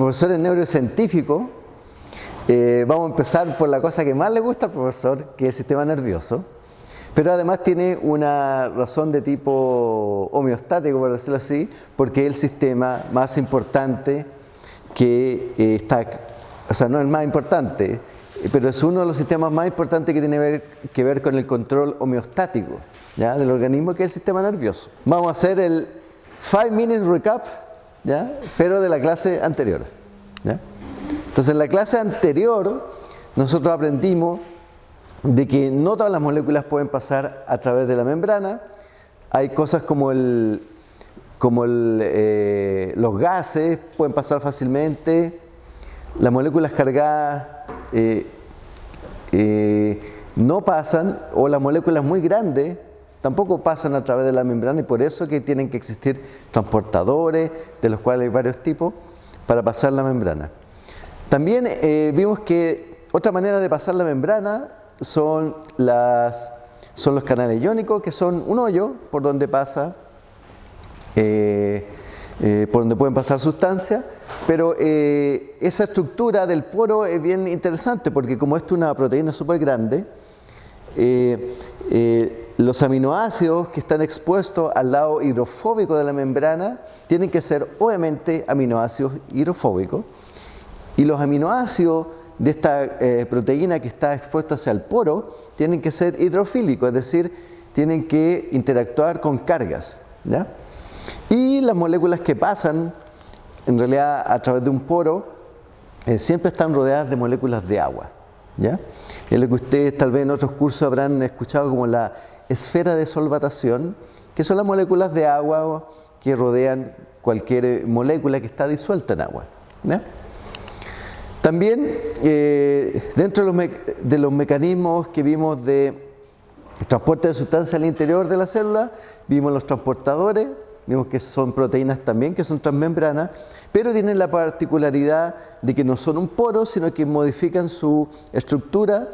Como el profesor es neurocientífico, eh, vamos a empezar por la cosa que más le gusta al profesor, que es el sistema nervioso. Pero además tiene una razón de tipo homeostático, por decirlo así, porque es el sistema más importante que eh, está, o sea, no es el más importante, pero es uno de los sistemas más importantes que tiene que ver con el control homeostático ¿ya? del organismo, que es el sistema nervioso. Vamos a hacer el 5 minutes recap, pero de la clase anterior. Entonces, en la clase anterior, nosotros aprendimos de que no todas las moléculas pueden pasar a través de la membrana. Hay cosas como, eh, los gases pueden pasar fácilmente, las moléculas cargadas eh, eh, no pasan, o las moléculas muy grandes tampoco pasan a través de la membrana y por eso que tienen que existir transportadores, de los cuales hay varios tipos, para pasar la membrana. También vimos que otra manera de pasar la membrana son, las, son los canales iónicos, que son un hoyo por donde pasa, eh, eh, por donde pueden pasar sustancias, pero eh, esa estructura del poro es bien interesante porque como esto es una proteína súper grande, los aminoácidos que están expuestos al lado hidrofóbico de la membrana tienen que ser obviamente aminoácidos hidrofóbicos y los aminoácidos de esta eh, proteína que está expuesta hacia el poro tienen que ser hidrofílicos, es decir, tienen que interactuar con cargas. Y las moléculas que pasan, en realidad a través de un poro, eh, siempre están rodeadas de moléculas de agua. ¿ya? Es lo que ustedes tal vez en otros cursos habrán escuchado como la esfera de solvatación, que son las moléculas de agua que rodean cualquier molécula que está disuelta en agua. También eh, dentro de los, mecanismos que vimos de transporte de sustancias al interior de la célula, vimos los transportadores, vimos que son proteínas también, que son transmembranas, pero tienen la particularidad de que no son un poro, sino que modifican su estructura,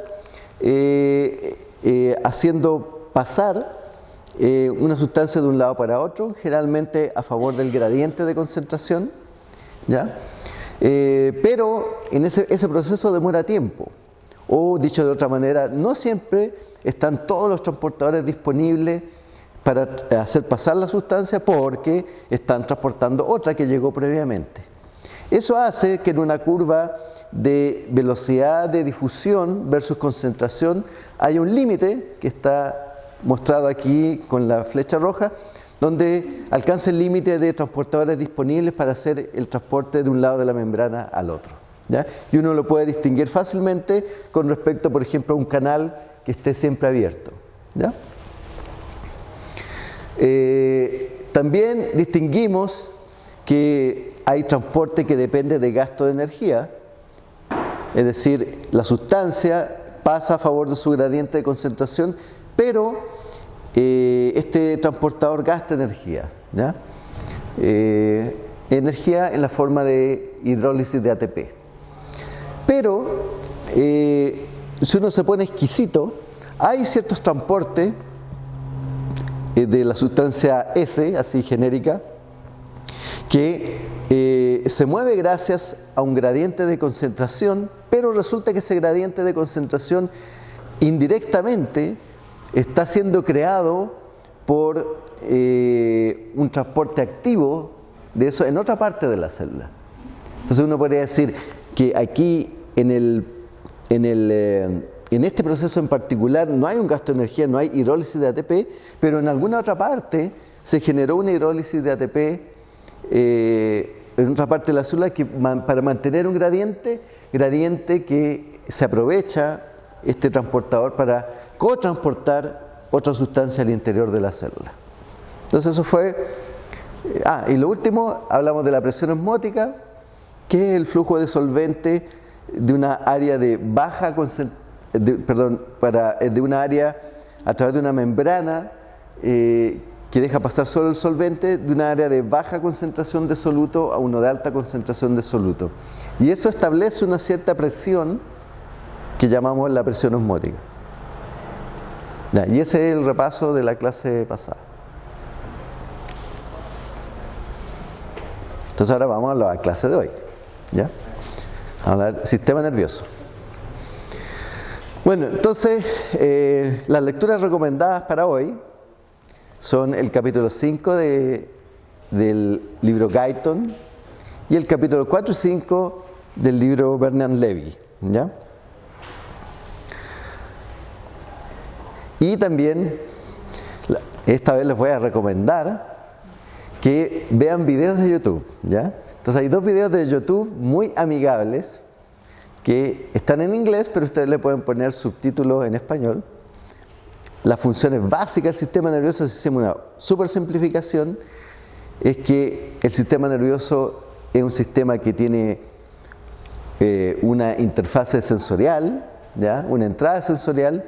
eh, eh, haciendo pasar una sustancia de un lado para otro, generalmente a favor del gradiente de concentración. ¿ya? Eh, pero en ese, proceso demora tiempo. O dicho de otra manera, no siempre están todos los transportadores disponibles para hacer pasar la sustancia porque están transportando otra que llegó previamente. Eso hace que en una curva de velocidad de difusión versus concentración haya un límite que está mostrado aquí con la flecha roja, donde alcanza el límite de transportadores disponibles para hacer el transporte de un lado de la membrana al otro. Y uno lo puede distinguir fácilmente con respecto, por ejemplo, a un canal que esté siempre abierto. Eh, también distinguimos que hay transporte que depende de gasto de energía, es decir, la sustancia pasa a favor de su gradiente de concentración, pero eh, este transportador gasta energía. Eh, energía en la forma de hidrólisis de ATP. Pero eh, si uno se pone exquisito, hay ciertos transportes de la sustancia S, así genérica, que se mueve gracias a un gradiente de concentración, pero resulta que ese gradiente de concentración indirectamente está siendo creado por eh, un transporte activo de eso en otra parte de la célula. Entonces uno podría decir que aquí en, el, en, el, eh, en este proceso en particular no hay un gasto de energía, no hay hidrólisis de ATP, pero en alguna otra parte se generó una hidrólisis de ATP eh, en otra parte de la célula que, para mantener un gradiente, gradiente que se aprovecha este transportador para co-transportar otra sustancia al interior de la célula. Entonces eso fue... Eh, ah, y lo último, hablamos de la presión osmótica, que es el flujo de solvente de una área de baja perdón, para, eh, de una área a través de una membrana eh, que deja pasar solo el solvente de una área de baja concentración de soluto a uno de alta concentración de soluto. Y eso establece una cierta presión que llamamos la presión osmótica y ese es el repaso de la clase pasada. Entonces ahora vamos a la clase de hoy. ¿Ya? Hablar sistema nervioso. Bueno, entonces eh, las lecturas recomendadas para hoy son el capítulo 5 de, del libro Guyton y el capítulo 4 y 5 del libro Bernard Levy. ¿ya? Y también, esta vez les voy a recomendar que vean videos de YouTube. ¿ya? Entonces hay dos videos de YouTube muy amigables que están en inglés, pero ustedes le pueden poner subtítulos en español. Las funciones básicas del sistema nervioso, si hacemos una super simplificación, es que el sistema nervioso es un sistema que tiene eh, una interfase sensorial, ¿ya? una entrada sensorial,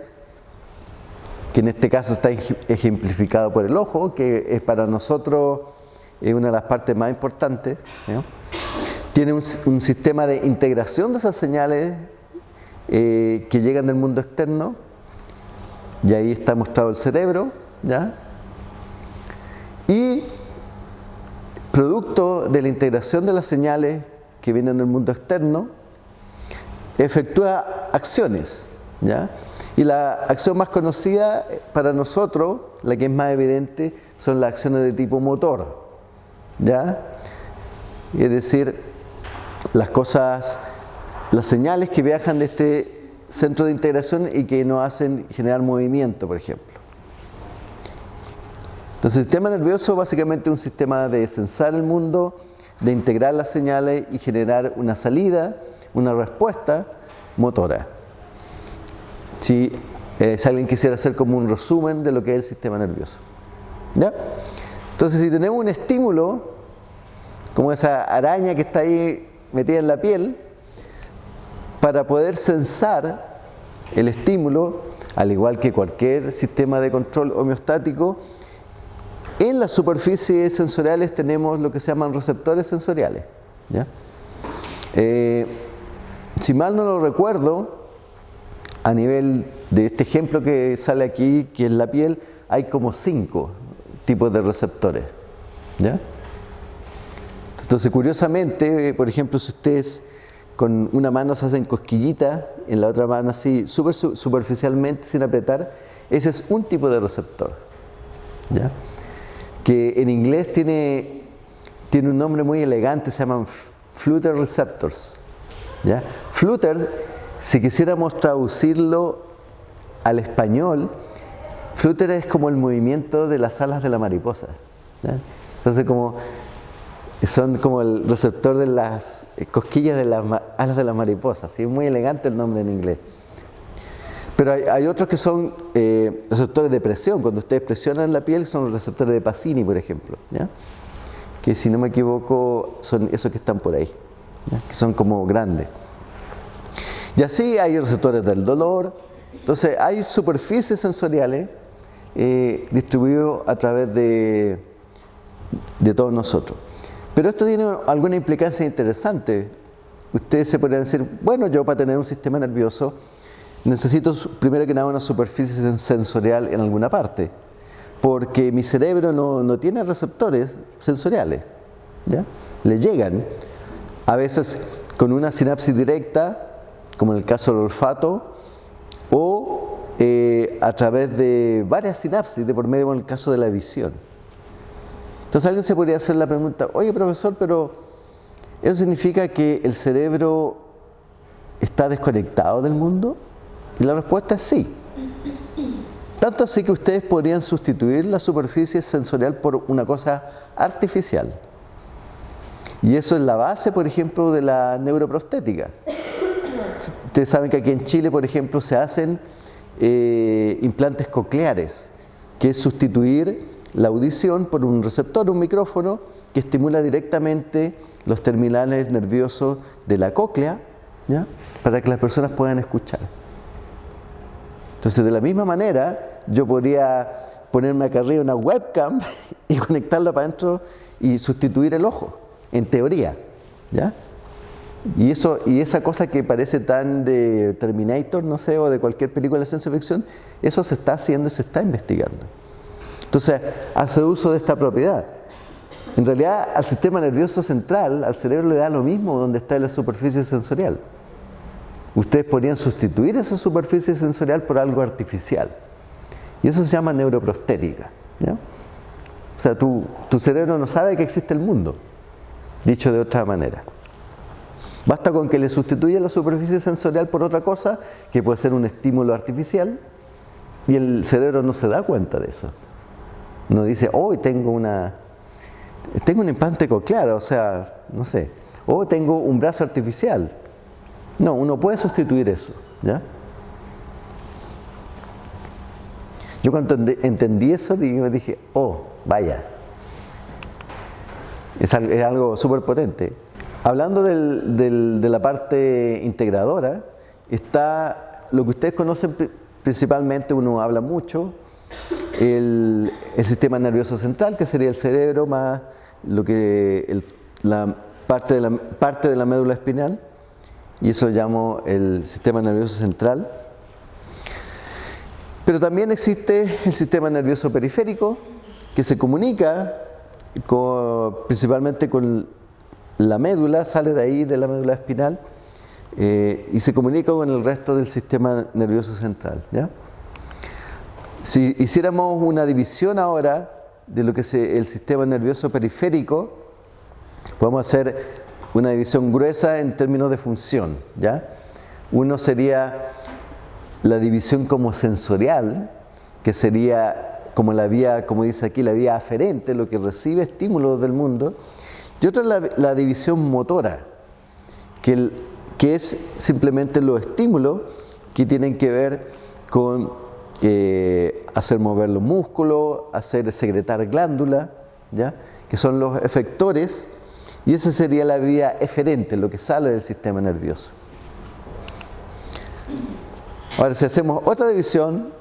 que en este caso está ejemplificado por el ojo, que es para nosotros una de las partes más importantes. Tiene un, sistema de integración de esas señales eh, que llegan del mundo externo, y ahí está mostrado el cerebro, ¿ya? Y producto de la integración de las señales que vienen del mundo externo, efectúa acciones, ¿ya? Y la acción más conocida para nosotros, la que es más evidente, son las acciones de tipo motor, ¿ya? Es decir, las cosas, las señales que viajan de este centro de integración y que nos hacen generar movimiento, por ejemplo. Entonces, el sistema nervioso básicamente es un sistema de sensar el mundo, de integrar las señales y generar una salida, una respuesta motora. Si, eh, si alguien quisiera hacer como un resumen de lo que es el sistema nervioso. ¿Ya? Entonces, si tenemos un estímulo, como esa araña que está ahí metida en la piel, para poder sensar el estímulo, al igual que cualquier sistema de control homeostático, en las superficies sensoriales tenemos lo que se llaman receptores sensoriales. Eh, si mal no lo recuerdo, a nivel de este ejemplo que sale aquí, que es la piel, hay como cinco tipos de receptores. ¿ya? Entonces, curiosamente, por ejemplo, si ustedes con una mano se hacen cosquillita, en la otra mano así, super, superficialmente, sin apretar, ese es un tipo de receptor. ¿ya? Que en inglés tiene, tiene un nombre muy elegante, se llaman flutter receptors. ¿ya? Flutter, si quisiéramos traducirlo al español, Flutter es como el movimiento de las alas de la mariposa. Entonces, como son como el receptor de las cosquillas de las alas de la mariposa. Es muy elegante el nombre en inglés. Pero hay, otros que son eh, receptores de presión. Cuando ustedes presionan la piel, son los receptores de Pacini, por ejemplo. Que si no me equivoco, son esos que están por ahí. Que son como grandes. Y así hay receptores del dolor. Entonces, hay superficies sensoriales eh, distribuido a través de, de todos nosotros. Pero esto tiene alguna implicancia interesante. Ustedes se podrían decir, bueno, yo para tener un sistema nervioso necesito primero que nada una superficie sensorial en alguna parte, porque mi cerebro no, no tiene receptores sensoriales, ¿ya? le llegan a veces con una sinapsis directa, como en el caso del olfato, o eh, a través de varias sinapsis, de por medio en el caso de la visión. Entonces alguien se podría hacer la pregunta, oye profesor, pero ¿eso significa que el cerebro está desconectado del mundo? Y la respuesta es sí. Tanto así que ustedes podrían sustituir la superficie sensorial por una cosa artificial. Y eso es la base, por ejemplo, de la neuroprostética. Ustedes saben que aquí en Chile, por ejemplo, se hacen eh, implantes cocleares, que es sustituir la audición por un receptor, un micrófono, que estimula directamente los terminales nerviosos de la cóclea, ¿ya? para que las personas puedan escuchar. Entonces, de la misma manera, yo podría ponerme acá arriba una webcam y conectarla para adentro y sustituir el ojo, en teoría. ¿ya? Y, eso, y esa cosa que parece tan de Terminator, no sé, o de cualquier película de ciencia ficción, eso se está haciendo y se está investigando. Entonces, hace uso de esta propiedad. En realidad al sistema nervioso central, al cerebro le da lo mismo donde está la superficie sensorial. Ustedes podrían sustituir esa superficie sensorial por algo artificial. Y eso se llama neuroprostética. O sea, tu, tu cerebro no sabe que existe el mundo, dicho de otra manera. Basta con que le sustituya la superficie sensorial por otra cosa, que puede ser un estímulo artificial, y el cerebro no se da cuenta de eso. No dice, hoy tengo una tengo un implante coclear, o sea, no sé, o tengo un brazo artificial. No, uno puede sustituir eso, ¿ya? Yo cuando entendí eso dije, oh, vaya, es algo súper potente. Hablando de la parte integradora, está lo que ustedes conocen principalmente, uno habla mucho, el, sistema nervioso central, que sería el cerebro más lo que la, parte de la parte de la médula espinal, y eso lo llamo el sistema nervioso central. Pero también existe el sistema nervioso periférico, que se comunica principalmente con la médula sale de ahí, de la médula espinal, eh, y se comunica con el resto del sistema nervioso central. Si hiciéramos una división ahora de lo que es el sistema nervioso periférico, podemos hacer una división gruesa en términos de función. Uno sería la división como sensorial, que sería como la vía, como dice aquí, la vía aferente, lo que recibe estímulos del mundo, y otra es la, división motora, que, que, es simplemente los estímulos que tienen que ver con eh, hacer mover los músculos, hacer secretar glándula, ¿ya? que son los efectores, y esa sería la vía eferente, lo que sale del sistema nervioso. Ahora, si hacemos otra división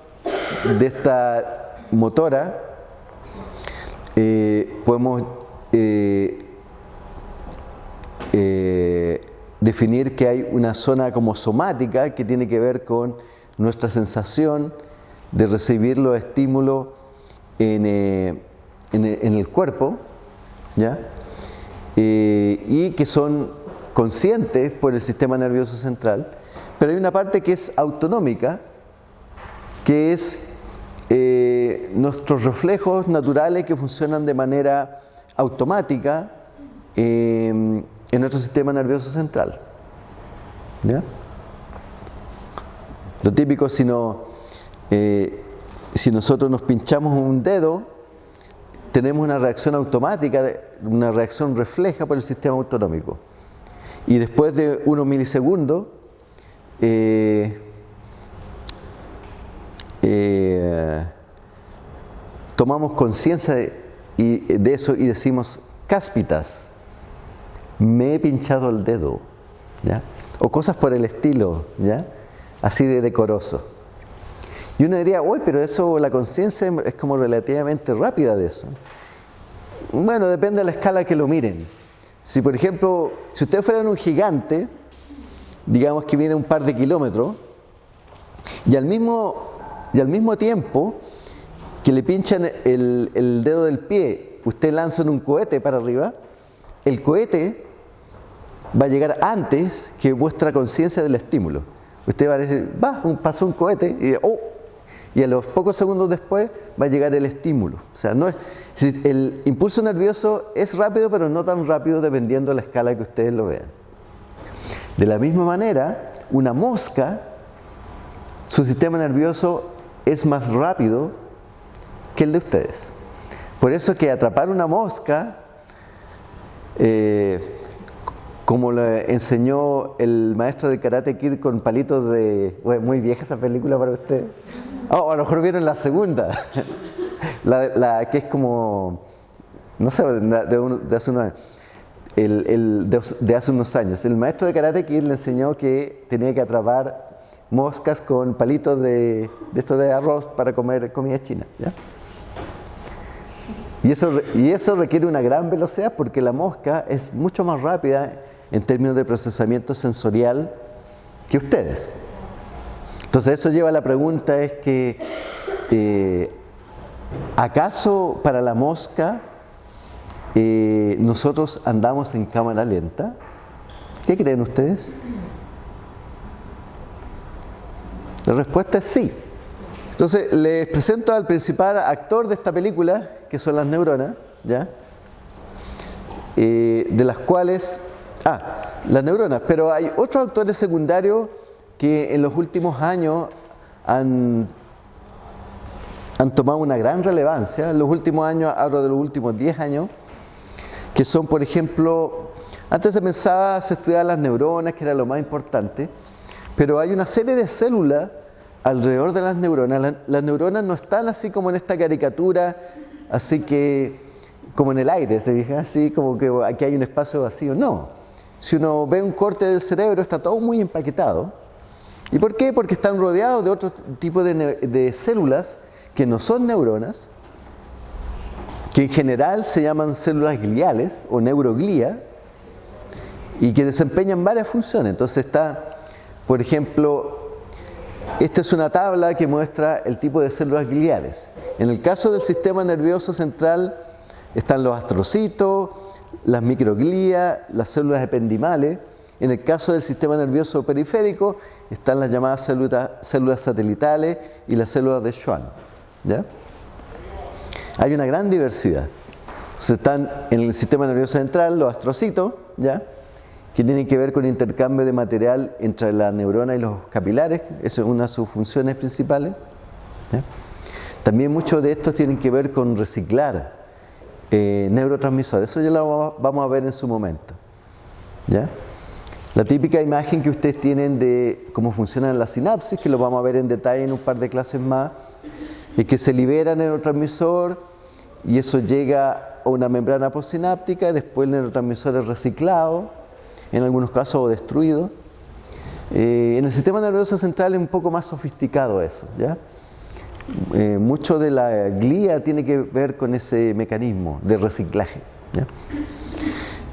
de esta motora, eh, podemos eh, eh, definir que hay una zona como somática que tiene que ver con nuestra sensación de recibir los estímulos en, eh, el cuerpo, ¿ya? Eh, y que son conscientes por el sistema nervioso central, pero hay una parte que es autonómica, que es nuestros reflejos naturales que funcionan de manera automática en nuestro sistema nervioso central. Lo típico si, no, eh, si nosotros nos pinchamos un dedo, tenemos una reacción automática, una reacción refleja por el sistema autonómico. Y después de unos milisegundos, eh, eh, tomamos conciencia de eso y decimos cáspitas me he pinchado el dedo, ¿ya? O cosas por el estilo, ¿ya? Así de decoroso. Y uno diría, uy, pero eso, la conciencia es como relativamente rápida de eso. Bueno, depende de la escala que lo miren. Si, por ejemplo, si ustedes fueran un gigante, digamos que viene un par de kilómetros, y al mismo, y al mismo tiempo que le pinchan el, el dedo del pie, usted lanza un cohete para arriba, el cohete va a llegar antes que vuestra conciencia del estímulo. Usted va a decir, va, pasó un cohete y, oh, y a los pocos segundos después va a llegar el estímulo. O sea, no es, el impulso nervioso es rápido, pero no tan rápido dependiendo de la escala que ustedes lo vean. De la misma manera, una mosca, su sistema nervioso es más rápido que el de ustedes. Por eso que atrapar una mosca eh, como le enseñó el maestro de Karate Kid con palitos de... muy vieja esa película para usted. Oh, a lo mejor vieron la segunda, la, que es como, no sé, de, hace unos, el, de, hace unos años. El maestro de Karate Kid le enseñó que tenía que atrapar moscas con palitos de, de esto de arroz para comer comida china. Y eso, y eso requiere una gran velocidad porque la mosca es mucho más rápida en términos de procesamiento sensorial que ustedes. Entonces eso lleva a la pregunta es que, eh, ¿acaso para la mosca eh, nosotros andamos en cámara lenta. ¿Qué creen ustedes? La respuesta es sí. Entonces, les presento al principal actor de esta película, que son las neuronas, ¿ya? Eh, de las cuales, ah, las neuronas, pero hay otros actores secundarios que en los últimos años han, han tomado una gran relevancia, en los últimos años, hablo de los últimos 10 años, que son, por ejemplo, antes se pensaba, se estudiaba las neuronas, que era lo más importante, pero hay una serie de células alrededor de las neuronas. Las, neuronas no están así como en esta caricatura, así que como en el aire, ¿se dije? Así como que aquí hay un espacio vacío. No. Si uno ve un corte del cerebro, está todo muy empaquetado. ¿Y por qué? Porque están rodeados de otro tipo de, células que no son neuronas, que en general se llaman células gliales o neuroglía, y que desempeñan varias funciones. Entonces está, por ejemplo, esta es una tabla que muestra el tipo de células gliales. En el caso del sistema nervioso central están los astrocitos, las microglías, las células ependimales. En el caso del sistema nervioso periférico están las llamadas células, satelitales y las células de Schwann. Hay una gran diversidad. están en el sistema nervioso central los astrocitos, ¿ya? que tienen que ver con el intercambio de material entre la neurona y los capilares, eso es una de sus funciones principales. También muchos de estos tienen que ver con reciclar eh, neurotransmisores, eso ya lo vamos a ver en su momento. ¿ya? La típica imagen que ustedes tienen de cómo funcionan las sinapsis, que lo vamos a ver en detalle en un par de clases más, es que se libera neurotransmisor y eso llega a una membrana postsináptica, después el neurotransmisor es reciclado en algunos casos destruido. Eh, en el sistema nervioso central es un poco más sofisticado eso, ¿ya? Eh, mucho de la glía tiene que ver con ese mecanismo de reciclaje.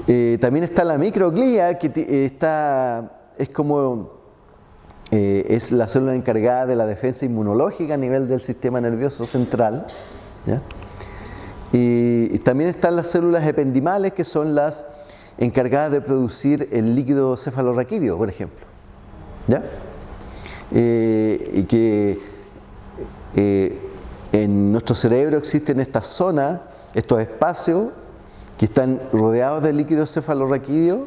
Eh, también está la microglía, que está, es como es la célula encargada de la defensa inmunológica a nivel del sistema nervioso central. y también están las células ependimales, que son las encargada de producir el líquido cefalorraquídeo, por ejemplo. ¿Ya? Eh, y que eh, en nuestro cerebro existen estas zonas, estos espacios que están rodeados de líquido cefalorraquídeo,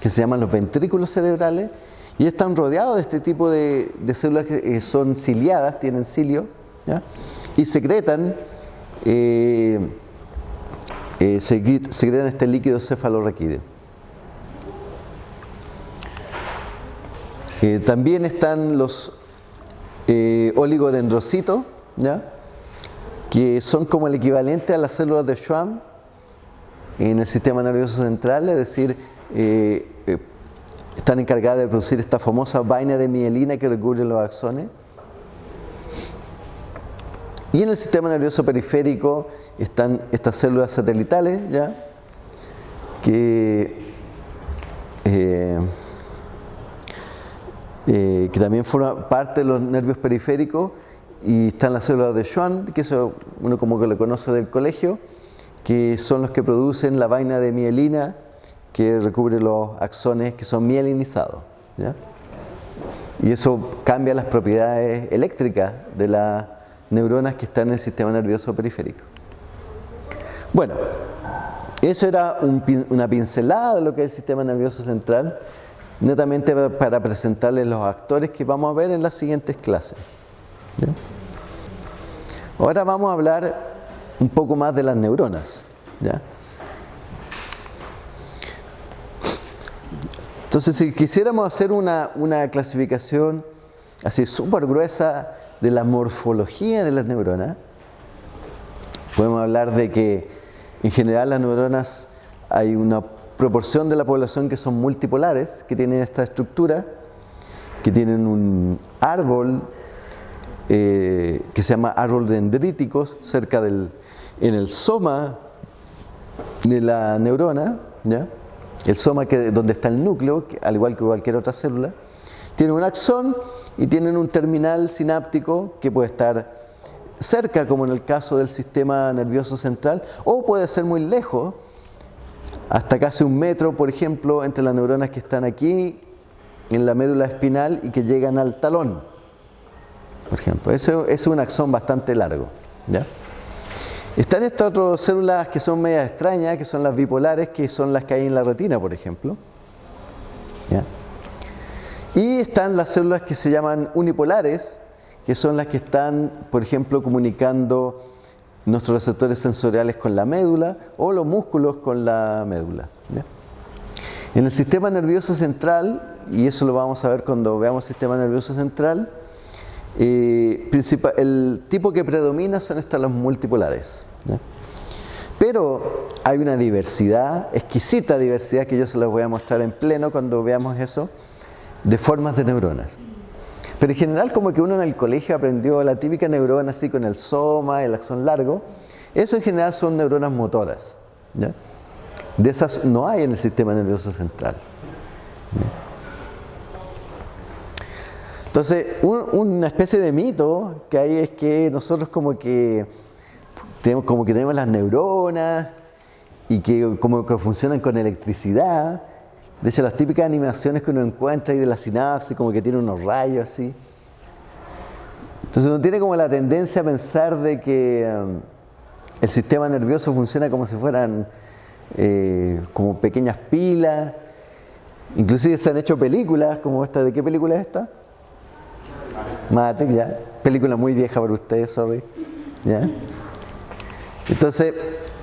que se llaman los ventrículos cerebrales, y están rodeados de este tipo de, células que son ciliadas, tienen cilio, y secretan eh, eh, secretan este líquido cefalorraquídeo. Eh, también están los eh, oligodendrocitos, que son como el equivalente a las células de Schwann en el sistema nervioso central, es decir, eh, están encargadas de producir esta famosa vaina de mielina que recubre los axones. Y en el sistema nervioso periférico están estas células satelitales, ¿ya? Que, eh, eh, que también forman parte de los nervios periféricos y están las células de Schwann, que eso uno como que lo conoce del colegio, que son los que producen la vaina de mielina que recubre los axones que son mielinizados. Y eso cambia las propiedades eléctricas de la neuronas que están en el sistema nervioso periférico. Bueno, eso era una pincelada de lo que es el sistema nervioso central, netamente para presentarles los actores que vamos a ver en las siguientes clases. Ahora vamos a hablar un poco más de las neuronas. Entonces, si quisiéramos hacer una, una clasificación así súper gruesa de la morfología de las neuronas, podemos hablar de que en general las neuronas hay una proporción de la población que son multipolares, que tienen esta estructura, que tienen un árbol eh, que se llama árbol dendríticos cerca del, en el soma de la neurona, ¿ya? el soma que, donde está el núcleo, al igual que cualquier otra célula, tiene un axón y tienen un terminal sináptico que puede estar cerca, como en el caso del sistema nervioso central, o puede ser muy lejos, hasta casi un metro, por ejemplo, entre las neuronas que están aquí en la médula espinal y que llegan al talón. Por ejemplo, eso es un axón bastante largo. ¿ya? Están estas otras células que son medias extrañas, que son las bipolares, que son las que hay en la retina, por ejemplo. ¿ya? Y están las células que se llaman unipolares, que son las que están, por ejemplo, comunicando nuestros receptores sensoriales con la médula o los músculos con la médula. En el sistema nervioso central, y eso lo vamos a ver cuando veamos el sistema nervioso central, eh, el tipo que predomina son estas las multipolares. Pero hay una diversidad, exquisita diversidad, que yo se las voy a mostrar en pleno cuando veamos eso, de formas de neuronas. Pero en general como que uno en el colegio aprendió la típica neurona así con el soma, el axón largo. Eso en general son neuronas motoras. De esas no hay en el sistema nervioso central. Entonces, una especie de mito que hay es que nosotros como que tenemos, como que tenemos las neuronas y que como que funcionan con electricidad de hecho, las típicas animaciones que uno encuentra ahí de la sinapsis, como que tiene unos rayos así. Entonces uno tiene como la tendencia a pensar de que um, el sistema nervioso funciona como si fueran eh, como pequeñas pilas. Inclusive se han hecho películas como esta. ¿De qué película es esta? Matrix, ya. Película muy vieja para ustedes, sorry. ¿Ya? Entonces,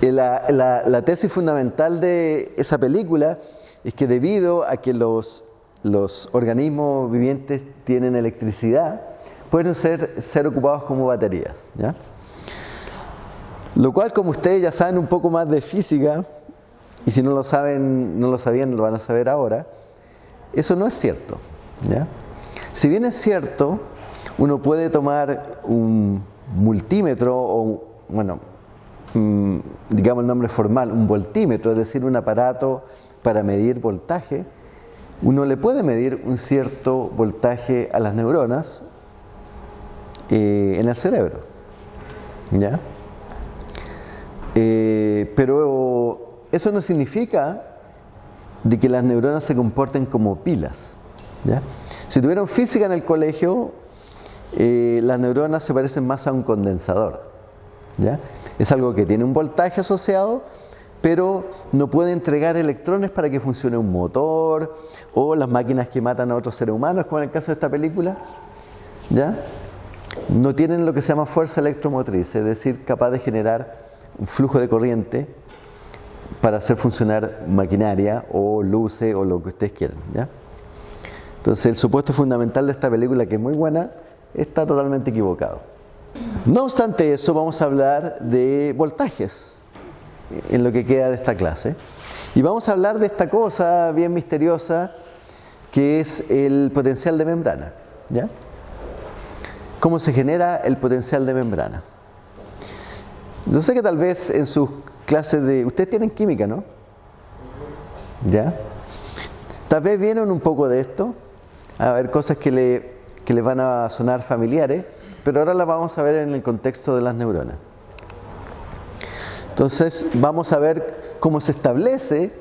eh, la tesis fundamental de esa película es que debido a que los, los organismos vivientes tienen electricidad, pueden ser, ser ocupados como baterías. Lo cual, como ustedes ya saben un poco más de física, y si no lo saben, no lo sabían, lo van a saber ahora, eso no es cierto. Si bien es cierto, uno puede tomar un multímetro o, bueno, mm, digamos el nombre formal, un voltímetro, es decir, un aparato para medir voltaje, uno le puede medir un cierto voltaje a las neuronas eh, en el cerebro. ¿Ya? Eh, pero eso no significa de que las neuronas se comporten como pilas. ¿ya? Si tuvieron física en el colegio, eh, las neuronas se parecen más a un condensador. ¿ya? Es algo que tiene un voltaje asociado, pero no puede entregar electrones para que funcione un motor o las máquinas que matan a otros seres humanos, como en el caso de esta película, ¿ya? No tienen lo que se llama fuerza electromotriz, es decir, capaz de generar un flujo de corriente para hacer funcionar maquinaria o luces o lo que ustedes quieran. Entonces, el supuesto fundamental de esta película, que es muy buena, está totalmente equivocado. No obstante eso, vamos a hablar de voltajes en lo que queda de esta clase. Y vamos a hablar de esta cosa bien misteriosa que es el potencial de membrana. ¿ya? ¿Cómo se genera el potencial de membrana? Yo sé que tal vez en sus clases de... Ustedes tienen química, ¿no? ¿Ya? Tal vez vienen un poco de esto, a ver cosas que, le, que les van a sonar familiares, pero ahora las vamos a ver en el contexto de las neuronas. Entonces vamos a ver cómo se establece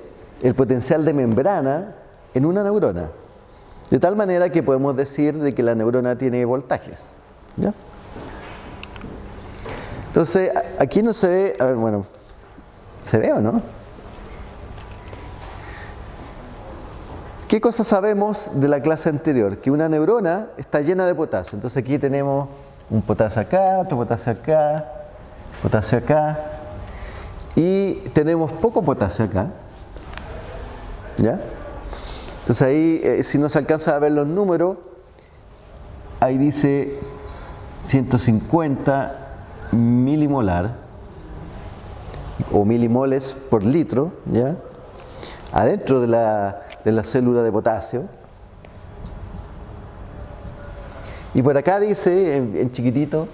el potencial de membrana en una neurona. De tal manera que podemos decir de que la neurona tiene voltajes. ¿ya? Entonces, aquí no se ve, a ver, bueno, ¿se ve o no? ¿Qué cosa sabemos de la clase anterior? Que una neurona está llena de potasio. Entonces aquí tenemos un potasio acá, otro potasio acá, potasio acá, y tenemos poco potasio acá. ¿Ya? Entonces ahí, eh, si no se alcanza a ver los números, ahí dice 150 milimolar o milimoles por litro, ¿ya? Adentro de la, de la célula de potasio. Y por acá dice, en, en chiquitito,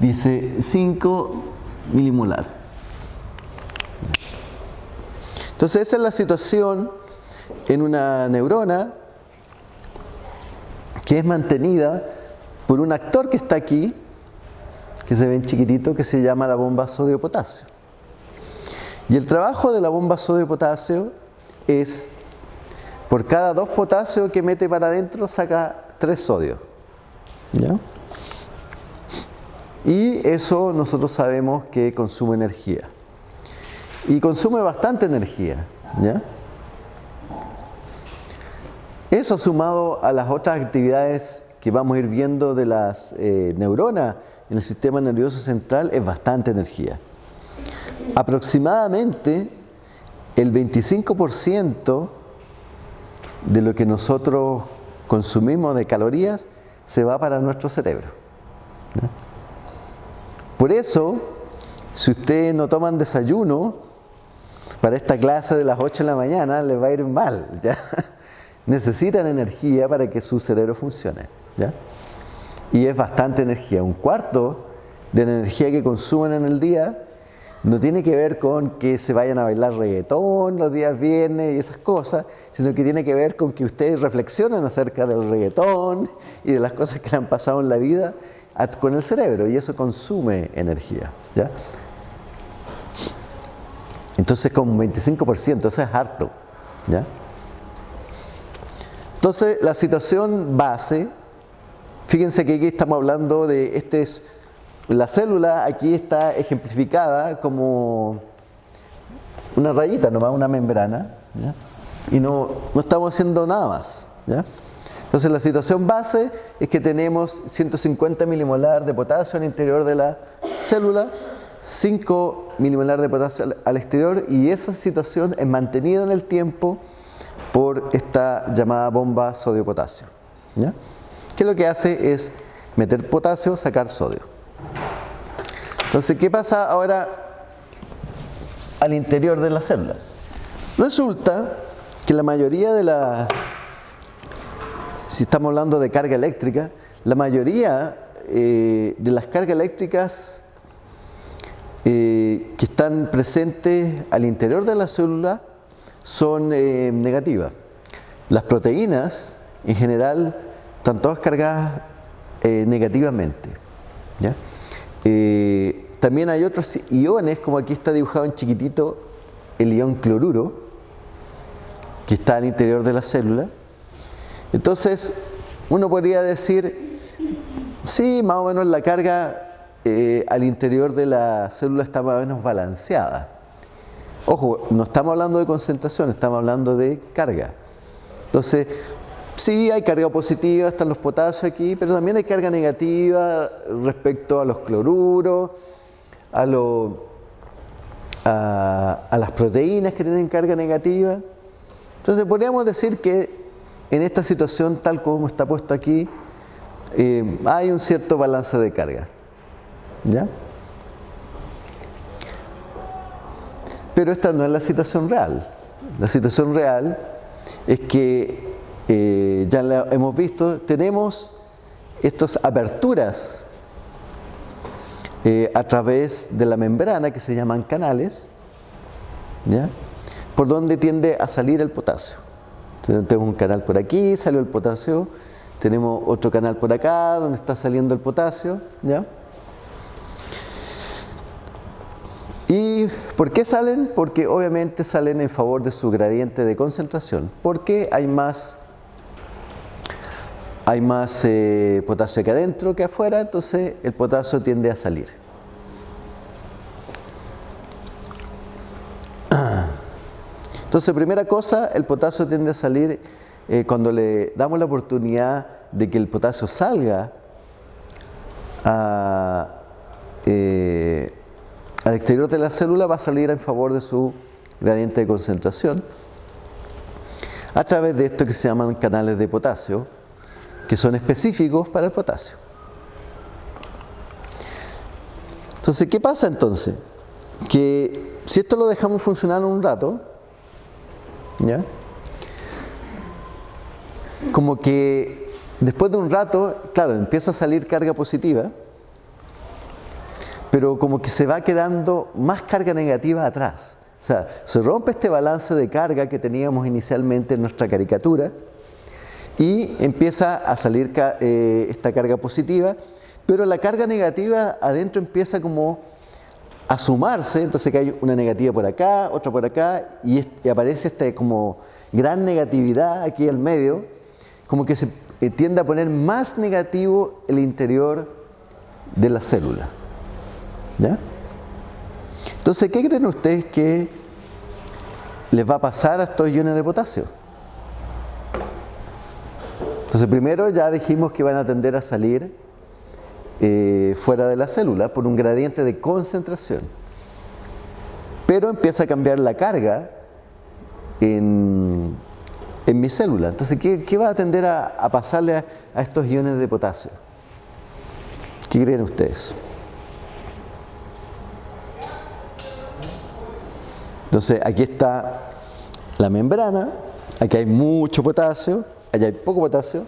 dice 5 milimolar. Entonces esa es la situación en una neurona que es mantenida por un actor que está aquí, que se ve en chiquitito, que se llama la bomba sodio-potasio. Y el trabajo de la bomba sodio-potasio es, por cada dos potasios que mete para adentro, saca tres sodios. ¿Ya? Y eso nosotros sabemos que consume energía. Y consume bastante energía. Eso sumado a las otras actividades que vamos a ir viendo de las eh, neuronas en el sistema nervioso central es bastante energía. Aproximadamente el 25% de lo que nosotros consumimos de calorías se va para nuestro cerebro. Por eso, si ustedes no toman desayuno para esta clase de las 8 de la mañana, les va a ir mal. ¿ya? Necesitan energía para que su cerebro funcione. ¿ya? Y es bastante energía. Un cuarto de la energía que consumen en el día no tiene que ver con que se vayan a bailar reggaetón los días viernes y esas cosas, sino que tiene que ver con que ustedes reflexionen acerca del reggaetón y de las cosas que le han pasado en la vida con el cerebro y eso consume energía. ¿ya? Entonces como un 25%, eso es harto. ¿ya? Entonces la situación base, fíjense que aquí estamos hablando de, este es, la célula aquí está ejemplificada como una rayita nomás, una membrana, ¿ya? y no, no estamos haciendo nada más. ¿ya? Entonces la situación base es que tenemos 150 milimolar de potasio al interior de la célula, 5 milimolar de potasio al exterior y esa situación es mantenida en el tiempo por esta llamada bomba sodio-potasio. Que lo que hace es meter potasio, sacar sodio. Entonces, ¿qué pasa ahora al interior de la célula? Resulta que la mayoría de la si estamos hablando de carga eléctrica, la mayoría eh, de las cargas eléctricas eh, que están presentes al interior de la célula son eh, negativas. Las proteínas, en general, están todas cargadas negativamente. también hay otros iones, como aquí está dibujado en chiquitito el ion cloruro, que está al interior de la célula, entonces, uno podría decir, sí, más o menos la carga eh, al interior de la célula está más o menos balanceada. Ojo, no estamos hablando de concentración, estamos hablando de carga. Entonces, sí hay carga positiva, están los potasios aquí, pero también hay carga negativa respecto a los cloruros, a, a las proteínas que tienen carga negativa. Entonces, podríamos decir que en esta situación, tal como está puesto aquí, eh, hay un cierto balance de carga. Pero esta no es la situación real. La situación real es que, eh, ya la hemos visto, tenemos estas aperturas eh, a través de la membrana que se llaman canales, ¿ya? por donde tiende a salir el potasio. Tenemos un canal por aquí, salió el potasio. Tenemos otro canal por acá, donde está saliendo el potasio. ¿ya? ¿Y por qué salen? Porque obviamente salen en favor de su gradiente de concentración. Porque hay más, hay más eh, potasio aquí adentro que afuera, entonces el potasio tiende a salir. Entonces, primera cosa, el potasio tiende a salir eh, cuando le damos la oportunidad de que el potasio salga eh, al exterior de la célula, va a salir en favor de su gradiente de concentración a través de esto que se llaman canales de potasio, que son específicos para el potasio. Entonces, ¿qué pasa entonces? Que si esto lo dejamos funcionar un rato, ¿Ya? Como que después de un rato, claro, empieza a salir carga positiva, pero como que se va quedando más carga negativa atrás. O sea, se rompe este balance de carga que teníamos inicialmente en nuestra caricatura y empieza a salir eh, esta carga positiva, pero la carga negativa adentro empieza como a sumarse, entonces que hay una negativa por acá, otra por acá, y, aparece esta como gran negatividad aquí al medio, como que se eh, tiende a poner más negativo el interior de la célula. ¿Ya? Entonces, ¿qué creen ustedes que les va a pasar a estos iones de potasio? Entonces, primero ya dijimos que van a tender a salir eh, fuera de la célula por un gradiente de concentración. Pero empieza a cambiar la carga en, mi célula. Entonces, ¿qué, va a tender a, pasarle a estos iones de potasio? ¿Qué creen ustedes? Entonces aquí está la membrana, aquí hay mucho potasio, allá hay poco potasio.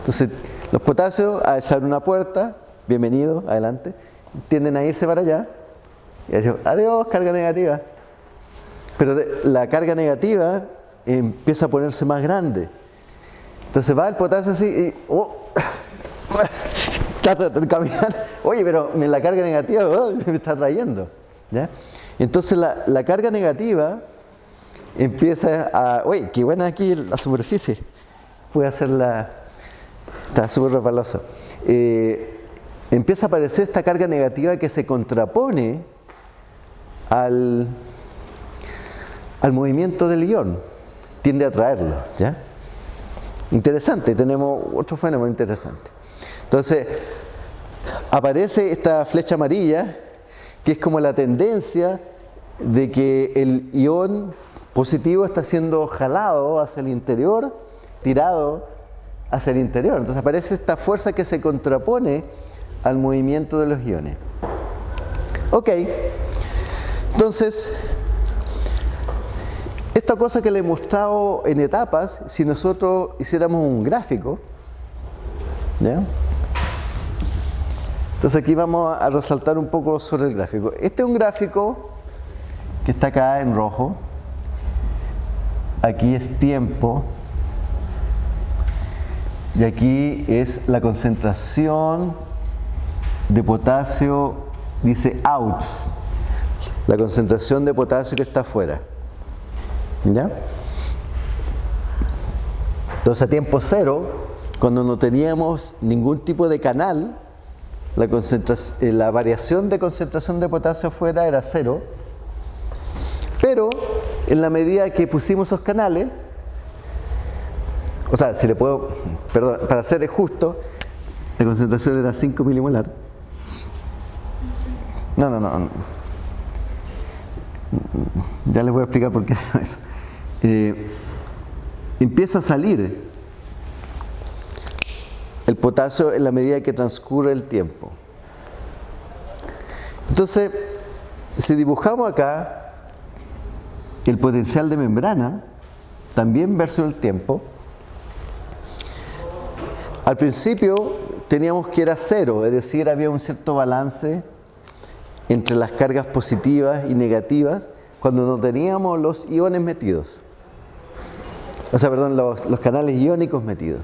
Entonces los potasios a echar una puerta, bienvenido, adelante, tienden a irse para allá. Y adiós, carga negativa. Pero la carga negativa empieza a ponerse más grande. Entonces va el potasio así y... Oh, caminando. Oye, pero la carga negativa oh, me está trayendo. Entonces la, carga negativa empieza a, uy, qué buena aquí la superficie, puede hacerla, está súper resbaloso. Eh, empieza a aparecer esta carga negativa que se contrapone al, al movimiento del ion, tiende a traerlo, ¿ya? Interesante, tenemos otro fenómeno interesante. Entonces, aparece esta flecha amarilla, que es como la tendencia de que el ion positivo está siendo jalado hacia el interior, tirado hacia el interior. Entonces aparece esta fuerza que se contrapone al movimiento de los iones. Ok, entonces, esta cosa que le he mostrado en etapas, si nosotros hiciéramos un gráfico, ¿ya? Entonces aquí vamos a resaltar un poco sobre el gráfico. Este es un gráfico que está acá en rojo. Aquí es tiempo. Y aquí es la concentración de potasio, dice out, la concentración de potasio que está afuera. ¿Ya? Entonces a tiempo cero, cuando no teníamos ningún tipo de canal, la, eh, la variación de concentración de potasio afuera era cero pero en la medida que pusimos esos canales, o sea, si le puedo, perdón, para ser justo, la concentración era 5 milimolar. No, no, no. Ya les voy a explicar por qué eso. Eh, empieza a salir el potasio en la medida que transcurre el tiempo. Entonces, si dibujamos acá el potencial de membrana, también versus el tiempo, al principio teníamos que era cero, es decir, había un cierto balance entre las cargas positivas y negativas cuando no teníamos los iones metidos. O sea, perdón, los, los canales iónicos metidos.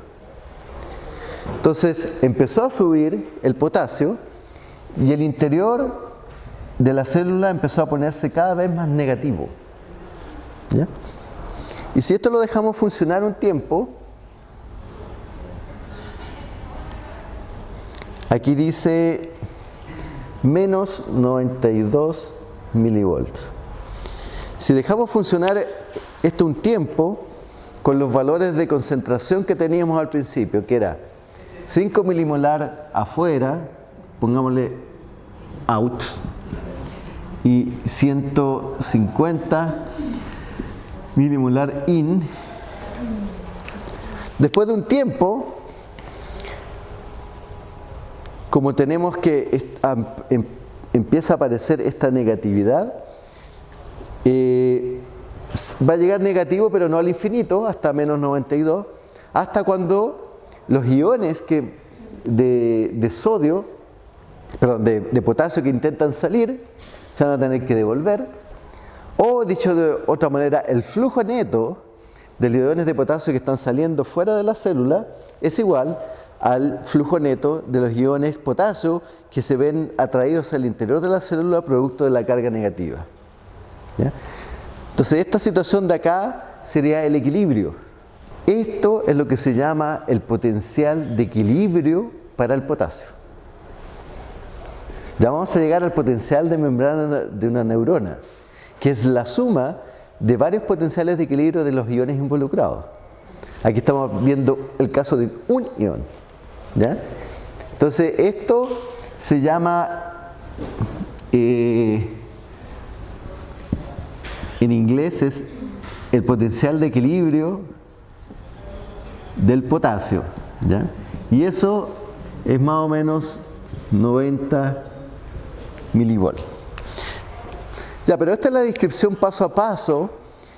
Entonces empezó a fluir el potasio y el interior de la célula empezó a ponerse cada vez más negativo. Y si esto lo dejamos funcionar un tiempo, aquí dice menos 92 milivolts. Si dejamos funcionar esto un tiempo, con los valores de concentración que teníamos al principio, que era 5 milimolar afuera, pongámosle out, y 150 milimolar in. Después de un tiempo, como tenemos que em, empieza a aparecer esta negatividad, eh, va a llegar negativo pero no al infinito, hasta menos 92, hasta cuando los iones que de, sodio, perdón, de, potasio que intentan salir, se van a tener que devolver o dicho de otra manera, el flujo neto de iones de potasio que están saliendo fuera de la célula es igual al flujo neto de los iones potasio que se ven atraídos al interior de la célula producto de la carga negativa. Entonces esta situación de acá sería el equilibrio. Esto es lo que se llama el potencial de equilibrio para el potasio. Ya vamos a llegar al potencial de membrana de una neurona, que es la suma de varios potenciales de equilibrio de los iones involucrados. Aquí estamos viendo el caso de un ion. Entonces, esto se llama, eh, en inglés es el potencial de equilibrio del potasio. Y eso es más o menos 90 milivolts. Ya, pero esta es la descripción paso a paso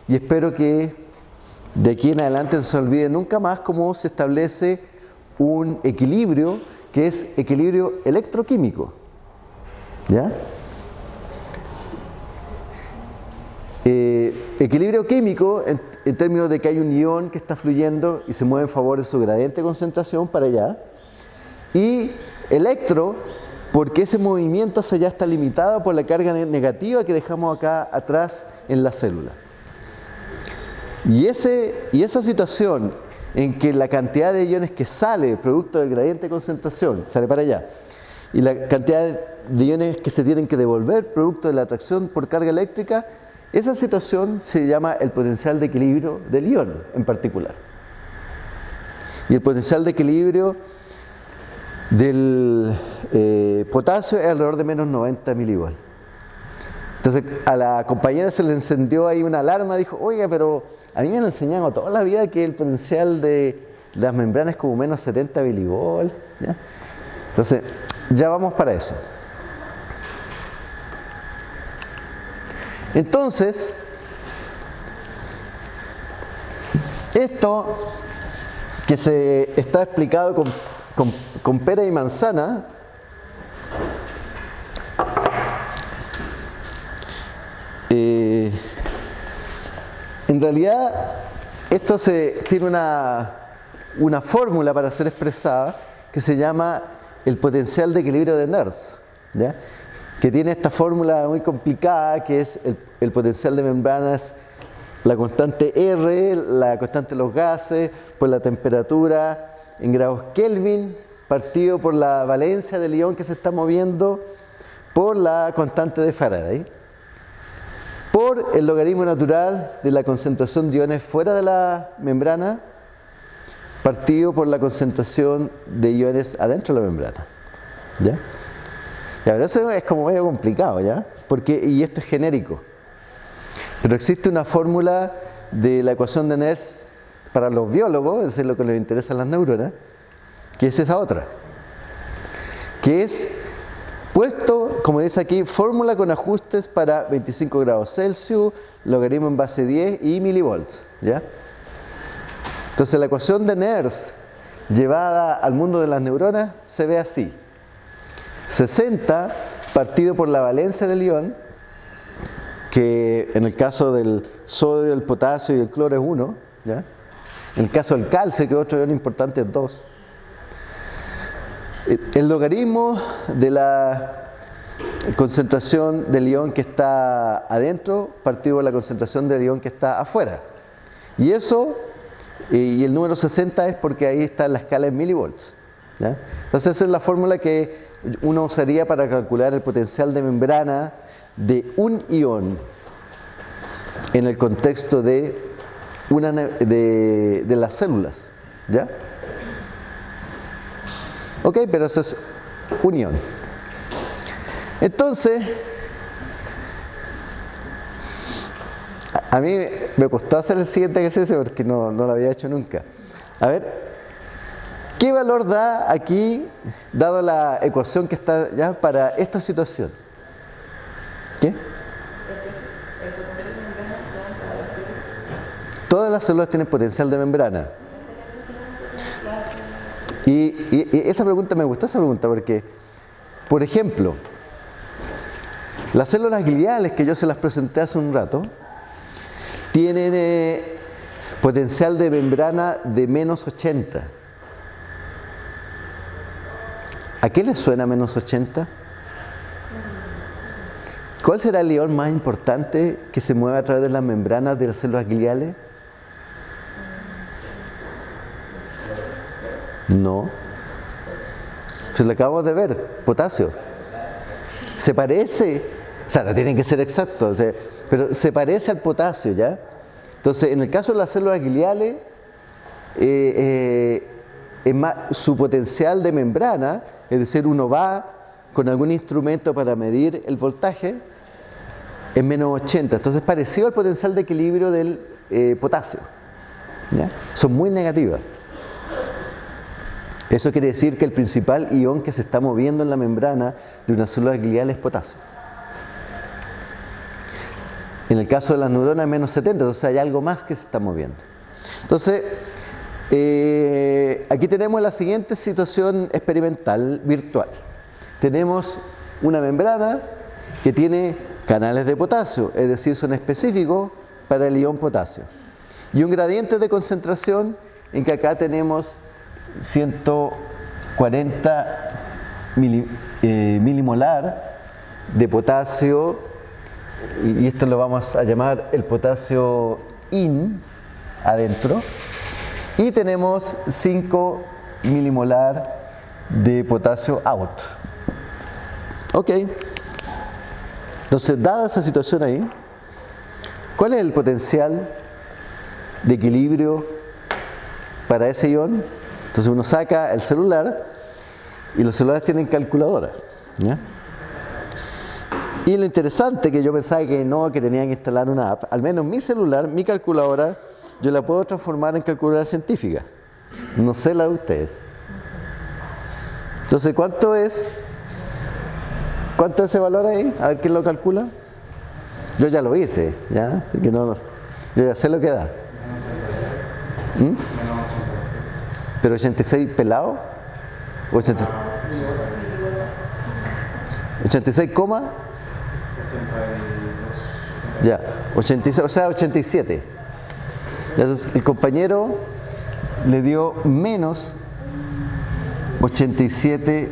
y espero que de aquí en adelante no se olvide nunca más cómo se establece un equilibrio que es equilibrio electroquímico. ¿Ya? Eh, equilibrio químico en, términos de que hay un ion que está fluyendo y se mueve en favor de su gradiente de concentración para allá. Y electro porque ese movimiento hacia allá está limitado por la carga negativa que dejamos acá atrás en la célula. Y, ese, y esa situación en que la cantidad de iones que sale producto del gradiente de concentración sale para allá, y la cantidad de iones que se tienen que devolver producto de la atracción por carga eléctrica, esa situación se llama el potencial de equilibrio del ion en particular. Y el potencial de equilibrio del eh, potasio es alrededor de menos 90 milivolts. Entonces a la compañera se le encendió ahí una alarma, dijo, oiga, pero a mí me han enseñado toda la vida que el potencial de las membranas es como menos 70 milivolts. Entonces, ya vamos para eso. Entonces, esto que se está explicado con pera y manzana, eh, en realidad esto se, tiene una, una fórmula para ser expresada que se llama el potencial de equilibrio de Nernst, que tiene esta fórmula muy complicada que es el, potencial de membranas, la constante R, la constante de los gases, por la temperatura en grados Kelvin, partido por la valencia del ion que se está moviendo por la constante de Faraday, por el logaritmo natural de la concentración de iones fuera de la membrana, partido por la concentración de iones adentro de la membrana. ¿Ya? Ya, eso es como medio complicado, ¿ya? Porque, y esto es genérico. Pero existe una fórmula de la ecuación de Nernst para los biólogos, es decir, lo que les interesa a las neuronas, que es esa otra, que es puesto, como dice aquí, fórmula con ajustes para 25 grados Celsius, logaritmo en base 10 y milivolts. ¿ya? Entonces la ecuación de Nernst llevada al mundo de las neuronas se ve así. 60 partido por la valencia del ion, que en el caso del sodio, el potasio y el cloro es 1, ¿ya? En el caso del calcio, que otro ion importante es 2. El logaritmo de la concentración del ion que está adentro partido por la concentración del ion que está afuera. Y eso, y el número 60 es porque ahí está la escala en milivolts. Entonces esa es la fórmula que uno usaría para calcular el potencial de membrana de un ion en el contexto de una de, de las células. ¿Ya? Ok, pero eso es unión. Entonces, a mí me costó hacer el siguiente ejercicio porque no, no lo había hecho nunca. A ver, ¿qué valor da aquí, dado la ecuación que está ya para esta situación? ¿Qué? Todas las células tienen potencial de membrana. Y, esa pregunta me gustó esa pregunta porque, por ejemplo, las células gliales que yo se las presenté hace un rato tienen eh, potencial de membrana de menos 80. ¿A qué le suena menos 80? ¿Cuál será el ion más importante que se mueve a través de las membranas de las células gliales? No. Se lo acabamos de ver, potasio. Se parece, o sea, no tienen que ser exactos, pero se parece al potasio, ¿ya? Entonces, en el caso de las células gliales, eh, eh, su potencial de membrana, es decir, uno va con algún instrumento para medir el voltaje, es menos 80. Entonces, parecido al potencial de equilibrio del eh, potasio. Son muy negativas. Eso quiere decir que el principal ion que se está moviendo en la membrana de una célula glial es potasio. En el caso de las neuronas es menos 70, entonces hay algo más que se está moviendo. Entonces, eh, aquí tenemos la siguiente situación experimental virtual. Tenemos una membrana que tiene canales de potasio, es decir, son específicos para el ion potasio. Y un gradiente de concentración en que acá tenemos 140 eh, milimolar de potasio, y esto lo vamos a llamar el potasio in adentro, y tenemos 5 milimolar de potasio out. Ok. Entonces, dada esa situación ahí, ¿cuál es el potencial de equilibrio para ese ion? Entonces uno saca el celular y los celulares tienen calculadora. Y lo interesante que yo pensaba que no, que tenían que instalar una app, al menos mi celular, mi calculadora, yo la puedo transformar en calculadora científica. No sé la de ustedes. Entonces, ¿cuánto es? ¿Cuánto es ese valor ahí? A ver quién lo calcula. Yo ya lo hice, ¿ya? que no, yo ya sé lo que da. ¿Mm? Pero 86 pelado. 86, 86 coma. Ya, 86, o sea, 87. Entonces, el compañero le dio menos 87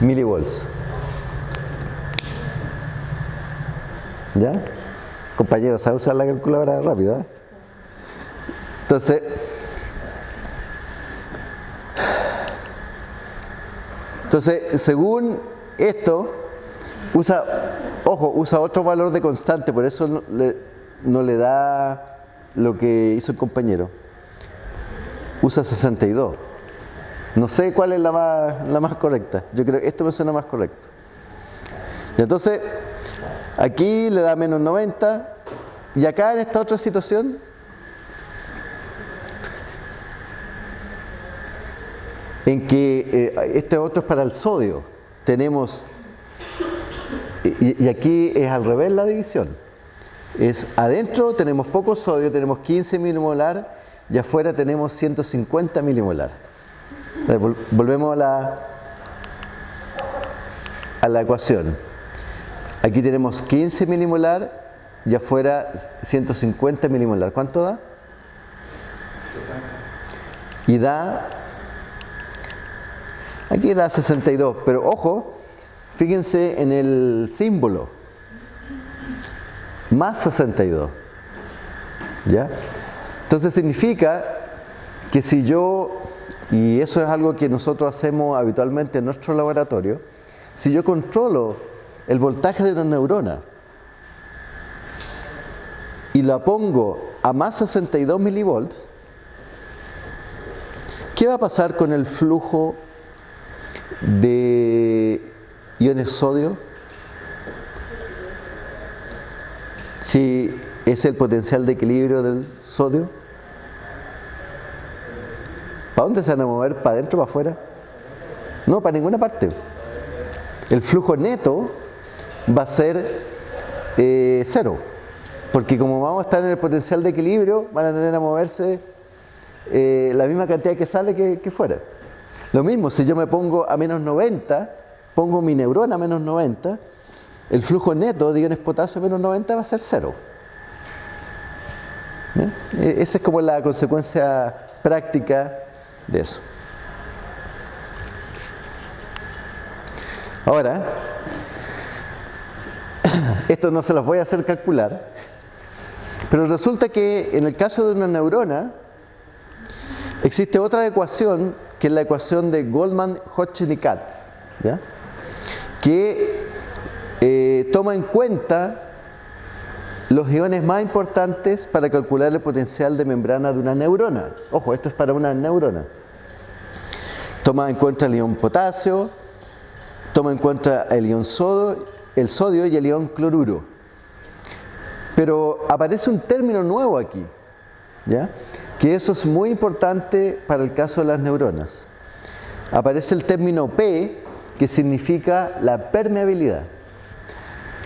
milivolts. ¿Ya? Compañero, ¿sabe usar la calculadora rápida? Entonces, Entonces, según esto, usa, ojo, usa otro valor de constante, por eso no le da lo que hizo el compañero. Usa 62. No sé cuál es la más, la más correcta. Yo creo que esto me suena más correcto. Y entonces, aquí le da menos 90. Y acá en esta otra situación, en que eh, este otro es para el sodio. Tenemos, y, aquí es al revés la división. Es adentro tenemos poco sodio, tenemos 15 milimolar y afuera tenemos 150 milimolar. Volvemos a la, a la ecuación. Aquí tenemos 15 milimolar y afuera 150 milimolar. ¿Cuánto da? Y da Aquí da 62, pero ojo, fíjense en el símbolo. Más 62. ¿Ya? Entonces significa que si yo, y eso es algo que nosotros hacemos habitualmente en nuestro laboratorio, si yo controlo el voltaje de una neurona y la pongo a más 62 milivolts, ¿qué va a pasar con el flujo de iones sodio, si es el potencial de equilibrio del sodio, ¿para dónde se van a mover? ¿Para adentro para afuera? No, para ninguna parte. El flujo neto va a ser eh, cero, porque como vamos a estar en el potencial de equilibrio, van a tener a moverse eh, la misma cantidad que sale que fuera. Lo mismo, si yo me pongo a menos 90, pongo mi neurona a menos 90, el flujo neto de iones potasio menos 90 va a ser cero. E, esa es como la consecuencia práctica de eso. Ahora, esto no se los voy a hacer calcular, pero resulta que en el caso de una neurona existe otra ecuación que es la ecuación de Goldman, Hodgkin y Katz, que eh, toma en cuenta los iones más importantes para calcular el potencial de membrana de una neurona. Ojo, esto es para una neurona. Toma en cuenta el ion potasio, toma en cuenta el ion sodio, el sodio y el ion cloruro. Pero aparece un término nuevo aquí, ¿ya? que eso es muy importante para el caso de las neuronas. Aparece el término P, que significa la permeabilidad.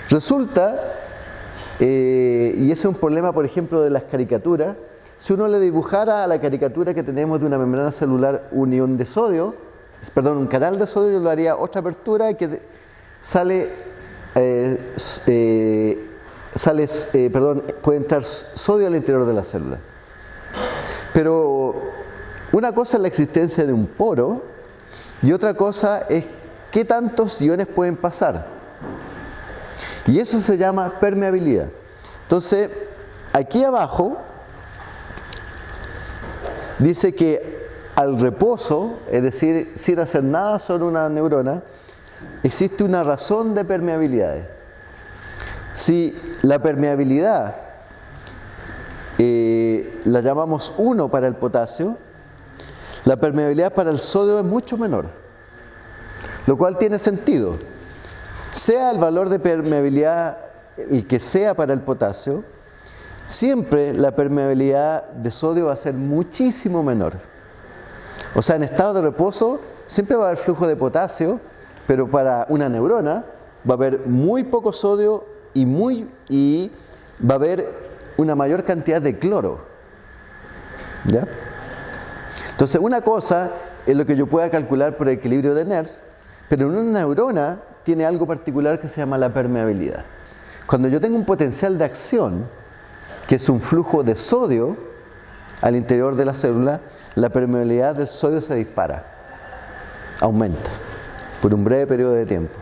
Resulta, eh, y ese es un problema, por ejemplo, de las caricaturas, si uno le dibujara a la caricatura que tenemos de una membrana celular un ion de sodio, perdón, un canal de sodio, yo le haría otra apertura que sale, eh, eh, sale perdón, puede entrar sodio al interior de la célula. Pero una cosa es la existencia de un poro y otra cosa es qué tantos iones pueden pasar. Y eso se llama permeabilidad. Entonces, aquí abajo dice que al reposo, es decir, sin hacer nada sobre una neurona, existe una razón de permeabilidad. Si la permeabilidad eh, la llamamos 1 para el potasio, la permeabilidad para el sodio es mucho menor, lo cual tiene sentido. Sea el valor de permeabilidad el que sea para el potasio, siempre la permeabilidad de sodio va a ser muchísimo menor. O sea, en estado de reposo siempre va a haber flujo de potasio, pero para una neurona va a haber muy poco sodio y, muy, y va a haber una mayor cantidad de cloro. ¿Ya? Entonces, una cosa es lo que yo pueda calcular por equilibrio de Nernst, pero en una neurona tiene algo particular que se llama la permeabilidad. Cuando yo tengo un potencial de acción, que es un flujo de sodio al interior de la célula, la permeabilidad del sodio se dispara, aumenta por un breve periodo de tiempo.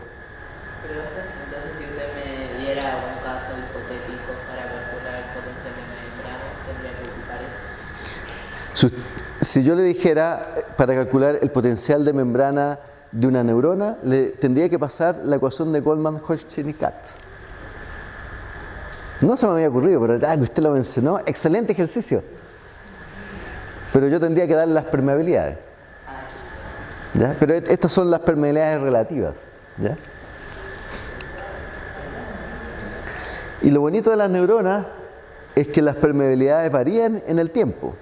Entonces si usted me diera un caso hipotético para calcular el potencial de membrana, tendría que ocupar eso. Si yo le dijera, para calcular el potencial de membrana de una neurona, le tendría que pasar la ecuación de Goldman, Hodgkin y Katz. No se me había ocurrido, pero ah, que usted lo mencionó, excelente ejercicio. Pero yo tendría que darle las permeabilidades. Pero estas son las permeabilidades relativas. Y lo bonito de las neuronas es que las permeabilidades varían en el tiempo.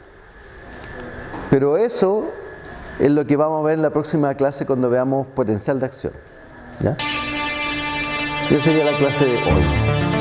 Pero eso es lo que vamos a ver en la próxima clase cuando veamos potencial de acción. ¿ya? Esa sería la clase de hoy.